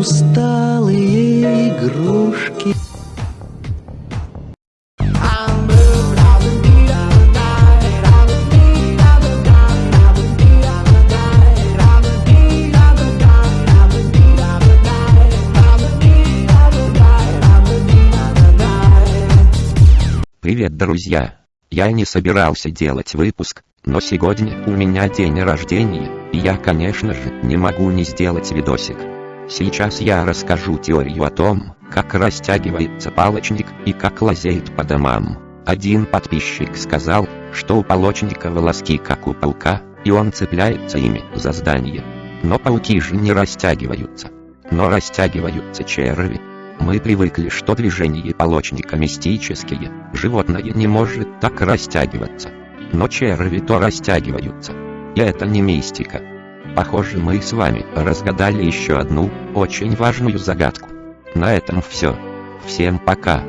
усталые игрушки. Привет, друзья! Я не собирался делать выпуск, но сегодня у меня день рождения, и я, конечно же, не могу не сделать видосик. Сейчас я расскажу теорию о том, как растягивается палочник и как лазеет по домам. Один подписчик сказал, что у палочника волоски как у паука, и он цепляется ими за здание. Но пауки же не растягиваются. Но растягиваются черви. Мы привыкли, что движения полочника мистические, животное не может так растягиваться. Но черви то растягиваются. И это не мистика. Похоже, мы с вами разгадали еще одну, очень важную загадку. На этом все. Всем пока.